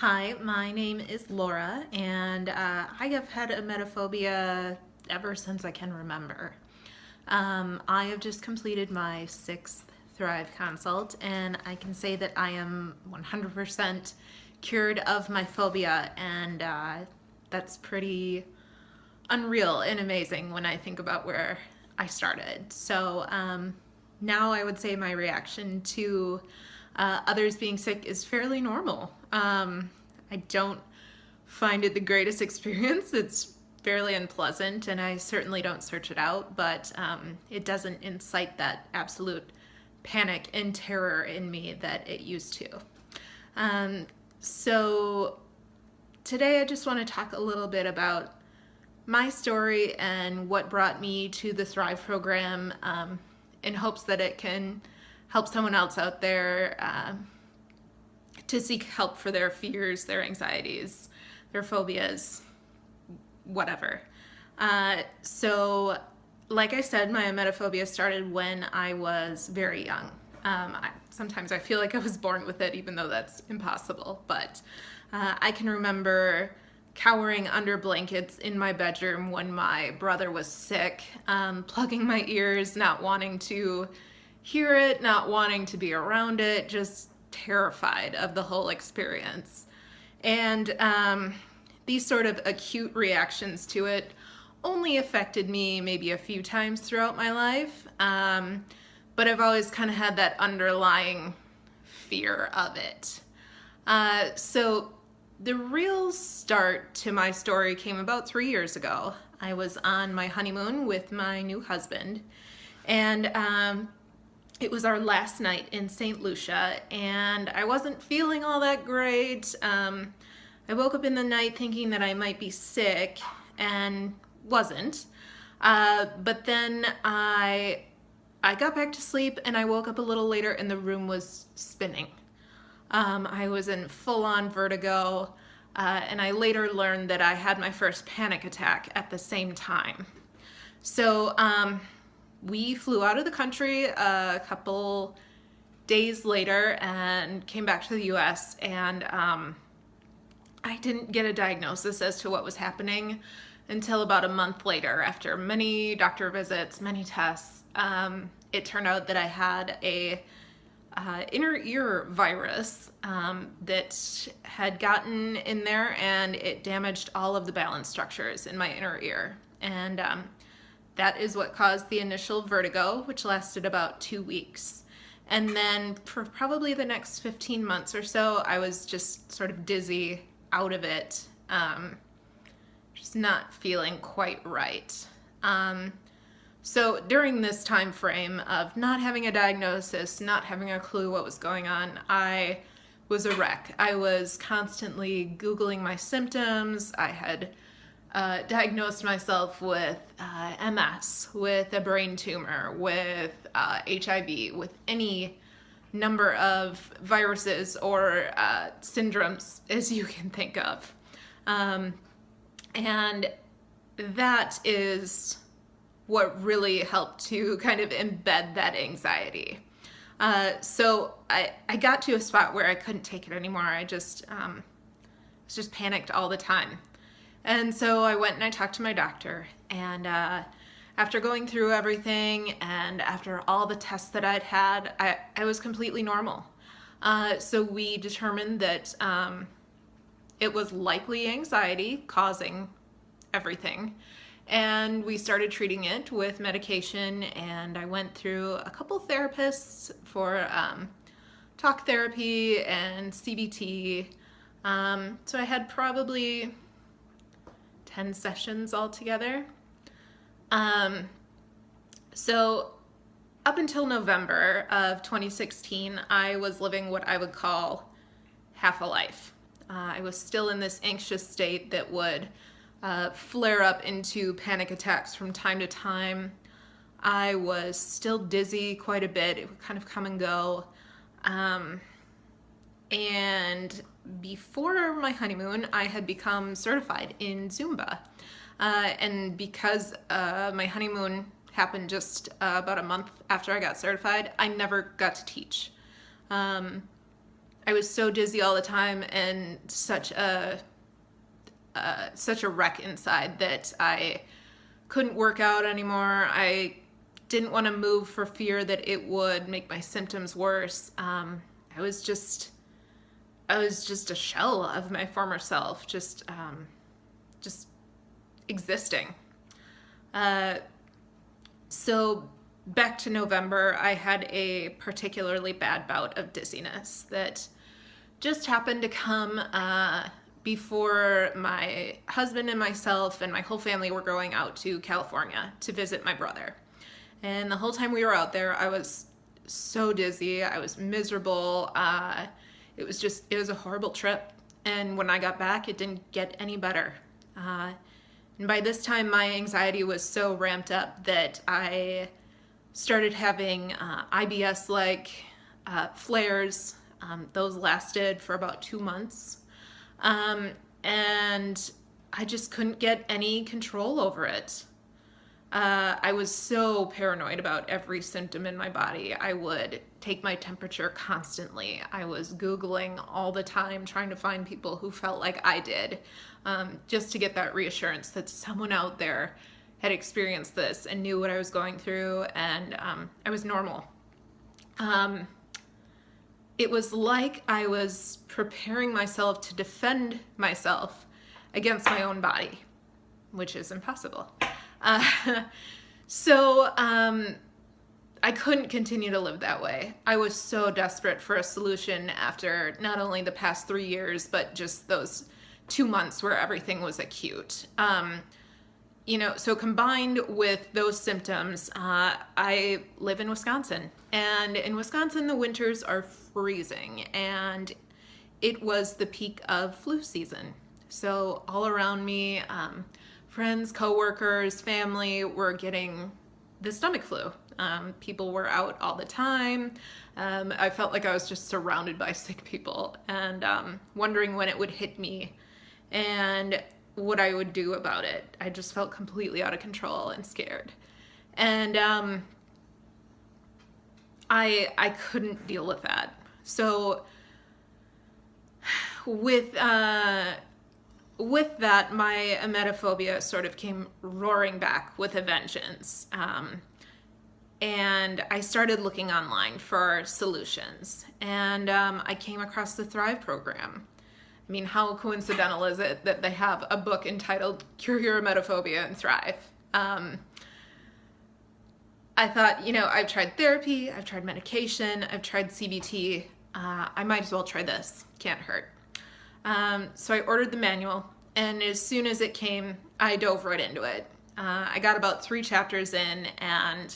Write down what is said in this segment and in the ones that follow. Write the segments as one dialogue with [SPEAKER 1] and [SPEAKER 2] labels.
[SPEAKER 1] Hi, my name is Laura, and uh, I have had emetophobia ever since I can remember. Um, I have just completed my sixth Thrive consult, and I can say that I am 100% cured of my phobia, and uh, that's pretty unreal and amazing when I think about where I started. So um, now I would say my reaction to uh, others being sick is fairly normal. Um, I don't find it the greatest experience. It's fairly unpleasant and I certainly don't search it out, but um, it doesn't incite that absolute panic and terror in me that it used to. Um, so today I just want to talk a little bit about my story and what brought me to the Thrive program um, in hopes that it can help someone else out there uh, to seek help for their fears, their anxieties, their phobias, whatever. Uh, so, like I said, my emetophobia started when I was very young. Um, I, sometimes I feel like I was born with it, even though that's impossible. But uh, I can remember cowering under blankets in my bedroom when my brother was sick, um, plugging my ears, not wanting to hear it, not wanting to be around it, just terrified of the whole experience. And um, these sort of acute reactions to it only affected me maybe a few times throughout my life, um, but I've always kind of had that underlying fear of it. Uh, so the real start to my story came about three years ago. I was on my honeymoon with my new husband, and um, it was our last night in St. Lucia and I wasn't feeling all that great. Um, I woke up in the night thinking that I might be sick and wasn't. Uh, but then I, I got back to sleep and I woke up a little later and the room was spinning. Um, I was in full-on vertigo uh, and I later learned that I had my first panic attack at the same time. So um, we flew out of the country a couple days later and came back to the US and um, I didn't get a diagnosis as to what was happening until about a month later after many doctor visits, many tests. Um, it turned out that I had a uh, inner ear virus um, that had gotten in there and it damaged all of the balance structures in my inner ear. And um, that is what caused the initial vertigo, which lasted about two weeks. And then for probably the next 15 months or so, I was just sort of dizzy out of it, um, just not feeling quite right. Um, so during this time frame of not having a diagnosis, not having a clue what was going on, I was a wreck. I was constantly Googling my symptoms. I had uh, diagnosed myself with uh, MS, with a brain tumor, with uh, HIV, with any number of viruses or uh, syndromes as you can think of. Um, and that is what really helped to kind of embed that anxiety. Uh, so I, I got to a spot where I couldn't take it anymore. I just um, was just panicked all the time. And so I went and I talked to my doctor and uh, after going through everything and after all the tests that I'd had, I, I was completely normal. Uh, so we determined that um, it was likely anxiety causing everything. And we started treating it with medication and I went through a couple therapists for um, talk therapy and CBT. Um, so I had probably 10 sessions altogether. Um, so up until November of 2016, I was living what I would call half a life. Uh, I was still in this anxious state that would uh, flare up into panic attacks from time to time. I was still dizzy quite a bit. It would kind of come and go. Um, and before my honeymoon, I had become certified in Zumba. Uh, and because uh, my honeymoon happened just uh, about a month after I got certified, I never got to teach. Um, I was so dizzy all the time and such a uh, such a wreck inside that I couldn't work out anymore. I didn't want to move for fear that it would make my symptoms worse. Um, I was just, I was just a shell of my former self, just, um, just existing. Uh, so back to November, I had a particularly bad bout of dizziness that just happened to come uh, before my husband and myself and my whole family were going out to California to visit my brother. And the whole time we were out there, I was so dizzy. I was miserable. Uh, it was just, it was a horrible trip. And when I got back, it didn't get any better. Uh, and by this time, my anxiety was so ramped up that I started having uh, IBS like uh, flares. Um, those lasted for about two months. Um, and I just couldn't get any control over it. Uh, I was so paranoid about every symptom in my body. I would take my temperature constantly. I was Googling all the time, trying to find people who felt like I did, um, just to get that reassurance that someone out there had experienced this and knew what I was going through and um, I was normal. Um, it was like I was preparing myself to defend myself against my own body, which is impossible. Uh, so um, I couldn't continue to live that way. I was so desperate for a solution after not only the past three years, but just those two months where everything was acute. Um, you know, so combined with those symptoms, uh, I live in Wisconsin. And in Wisconsin, the winters are freezing. And it was the peak of flu season. So all around me, um, friends, coworkers, family were getting the stomach flu. Um, people were out all the time. Um, I felt like I was just surrounded by sick people and um, wondering when it would hit me and what I would do about it. I just felt completely out of control and scared. And um, I, I couldn't deal with that. So with uh, with that, my emetophobia sort of came roaring back with a vengeance. Um, and I started looking online for solutions. And um, I came across the Thrive program. I mean, how coincidental is it that they have a book entitled Cure Your Emetophobia and Thrive? Um, I thought, you know, I've tried therapy, I've tried medication, I've tried CBT. Uh, I might as well try this. Can't hurt. Um, so I ordered the manual, and as soon as it came, I dove right into it. Uh, I got about three chapters in and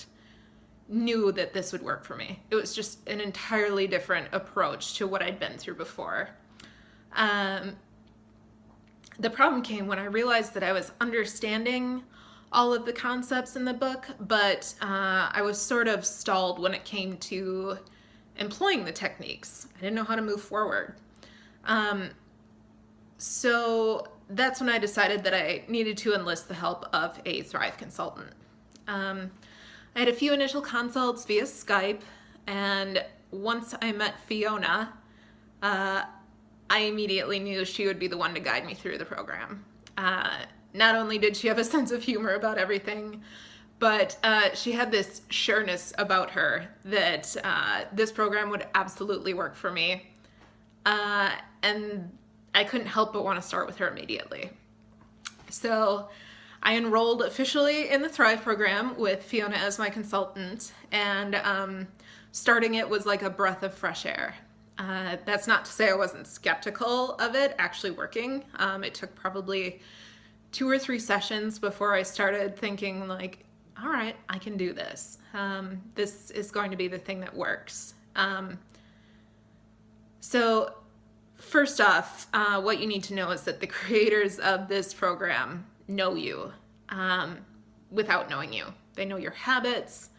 [SPEAKER 1] knew that this would work for me. It was just an entirely different approach to what I'd been through before. Um, the problem came when I realized that I was understanding all of the concepts in the book, but uh, I was sort of stalled when it came to employing the techniques. I didn't know how to move forward. Um, so that's when I decided that I needed to enlist the help of a Thrive consultant. Um, I had a few initial consults via Skype, and once I met Fiona, uh, I immediately knew she would be the one to guide me through the program. Uh, not only did she have a sense of humor about everything, but uh, she had this sureness about her that uh, this program would absolutely work for me. Uh, and I couldn't help but want to start with her immediately. So I enrolled officially in the Thrive program with Fiona as my consultant, and um, starting it was like a breath of fresh air. Uh, that's not to say I wasn't skeptical of it actually working. Um, it took probably two or three sessions before I started thinking like, all right, I can do this. Um, this is going to be the thing that works. Um, so First off, uh, what you need to know is that the creators of this program know you um, without knowing you. They know your habits,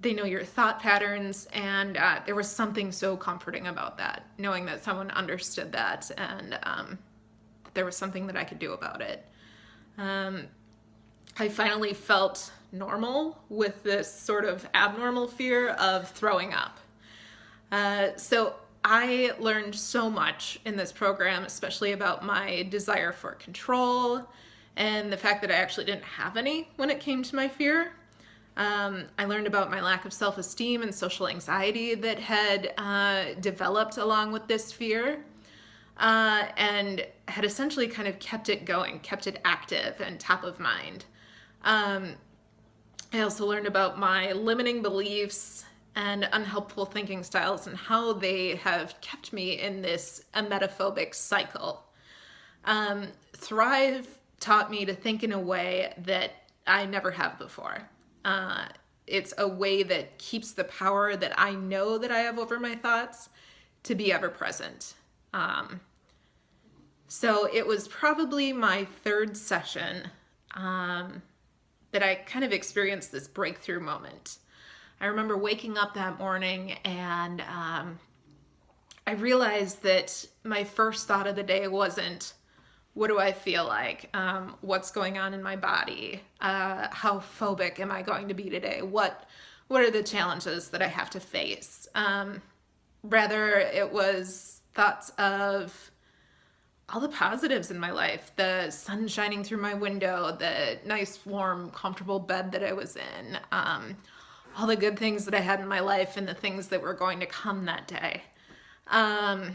[SPEAKER 1] they know your thought patterns, and uh, there was something so comforting about that, knowing that someone understood that and um, there was something that I could do about it. Um, I finally felt normal with this sort of abnormal fear of throwing up. Uh, so I learned so much in this program, especially about my desire for control and the fact that I actually didn't have any when it came to my fear. Um, I learned about my lack of self esteem and social anxiety that had uh, developed along with this fear uh, and had essentially kind of kept it going, kept it active and top of mind. Um, I also learned about my limiting beliefs and unhelpful thinking styles and how they have kept me in this emetophobic cycle. Um, Thrive taught me to think in a way that I never have before. Uh, it's a way that keeps the power that I know that I have over my thoughts to be ever present. Um, so it was probably my third session um, that I kind of experienced this breakthrough moment. I remember waking up that morning and um, I realized that my first thought of the day wasn't, what do I feel like? Um, what's going on in my body? Uh, how phobic am I going to be today? What what are the challenges that I have to face? Um, rather, it was thoughts of all the positives in my life the sun shining through my window, the nice, warm, comfortable bed that I was in, um, all the good things that I had in my life, and the things that were going to come that day. Um,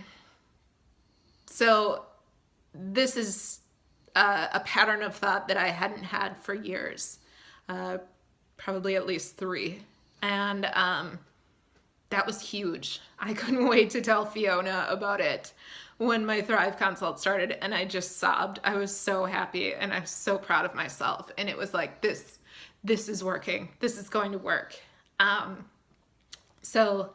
[SPEAKER 1] so, this is uh, a pattern of thought that I hadn't had for years, uh, probably at least three. And um, that was huge. I couldn't wait to tell Fiona about it when my Thrive consult started, and I just sobbed. I was so happy and I'm so proud of myself. And it was like, this, this is working. This is going to work. Um, so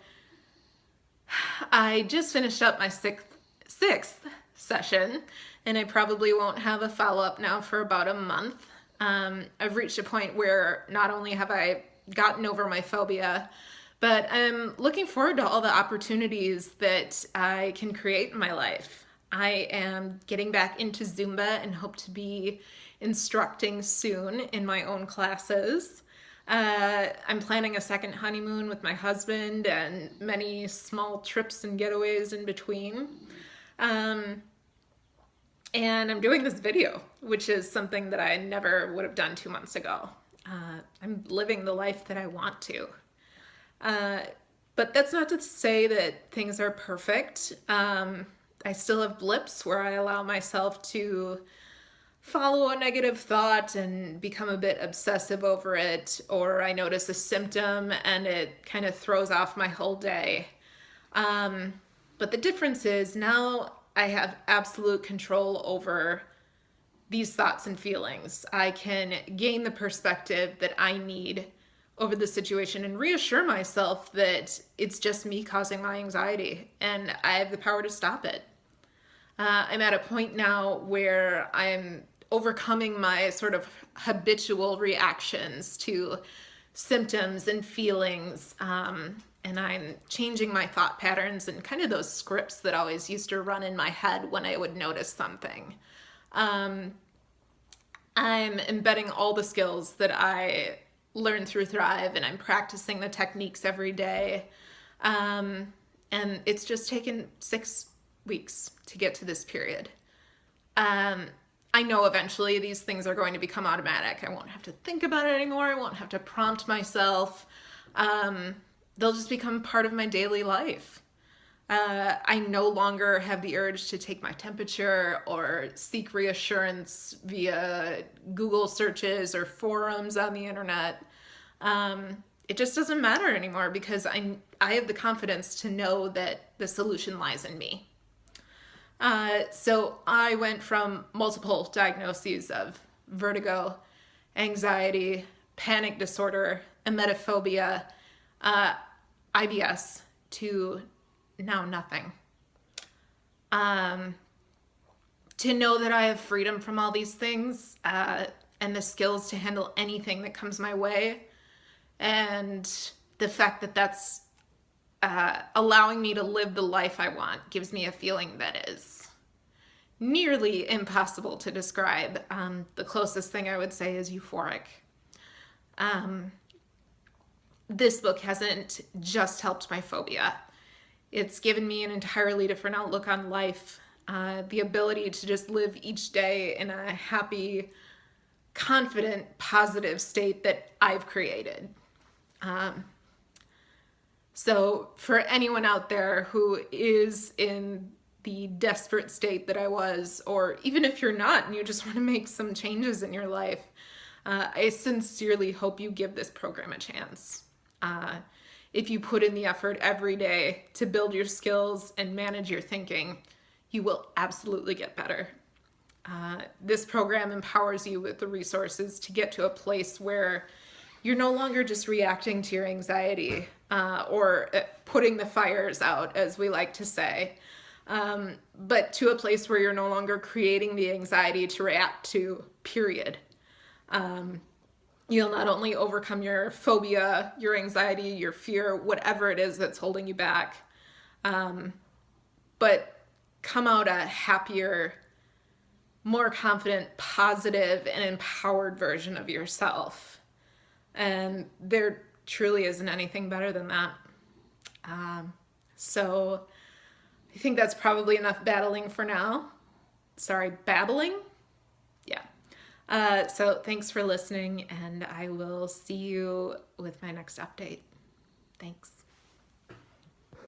[SPEAKER 1] I just finished up my sixth, sixth session and I probably won't have a follow-up now for about a month. Um, I've reached a point where not only have I gotten over my phobia, but I'm looking forward to all the opportunities that I can create in my life. I am getting back into Zumba and hope to be instructing soon in my own classes. Uh, I'm planning a second honeymoon with my husband and many small trips and getaways in between. Um, and I'm doing this video, which is something that I never would have done two months ago. Uh, I'm living the life that I want to. Uh, but that's not to say that things are perfect. Um, I still have blips where I allow myself to follow a negative thought and become a bit obsessive over it, or I notice a symptom and it kind of throws off my whole day. Um, but the difference is now I have absolute control over these thoughts and feelings. I can gain the perspective that I need over the situation and reassure myself that it's just me causing my anxiety and I have the power to stop it. Uh, I'm at a point now where I'm overcoming my sort of habitual reactions to symptoms and feelings um, and I'm changing my thought patterns and kind of those scripts that always used to run in my head when I would notice something. Um, I'm embedding all the skills that I learned through Thrive and I'm practicing the techniques every day. Um, and it's just taken six weeks to get to this period. Um, I know eventually these things are going to become automatic. I won't have to think about it anymore. I won't have to prompt myself. Um, they'll just become part of my daily life. Uh, I no longer have the urge to take my temperature or seek reassurance via Google searches or forums on the internet. Um, it just doesn't matter anymore because I, I have the confidence to know that the solution lies in me. Uh, so I went from multiple diagnoses of vertigo, anxiety, panic disorder, emetophobia, uh, IBS to now nothing. Um, to know that I have freedom from all these things uh, and the skills to handle anything that comes my way, and the fact that that's uh, allowing me to live the life I want gives me a feeling that is nearly impossible to describe. Um, the closest thing I would say is euphoric. Um, this book hasn't just helped my phobia. It's given me an entirely different outlook on life, uh, the ability to just live each day in a happy, confident, positive state that I've created. Um, so, for anyone out there who is in the desperate state that I was, or even if you're not and you just want to make some changes in your life, uh, I sincerely hope you give this program a chance. Uh, if you put in the effort every day to build your skills and manage your thinking, you will absolutely get better. Uh, this program empowers you with the resources to get to a place where you're no longer just reacting to your anxiety uh, or uh, putting the fires out, as we like to say, um, but to a place where you're no longer creating the anxiety to react to, period. Um, you'll not only overcome your phobia, your anxiety, your fear, whatever it is that's holding you back, um, but come out a happier, more confident, positive, and empowered version of yourself. And there truly isn't anything better than that. Um, so I think that's probably enough battling for now. Sorry, babbling? Yeah. Uh, so thanks for listening, and I will see you with my next update. Thanks.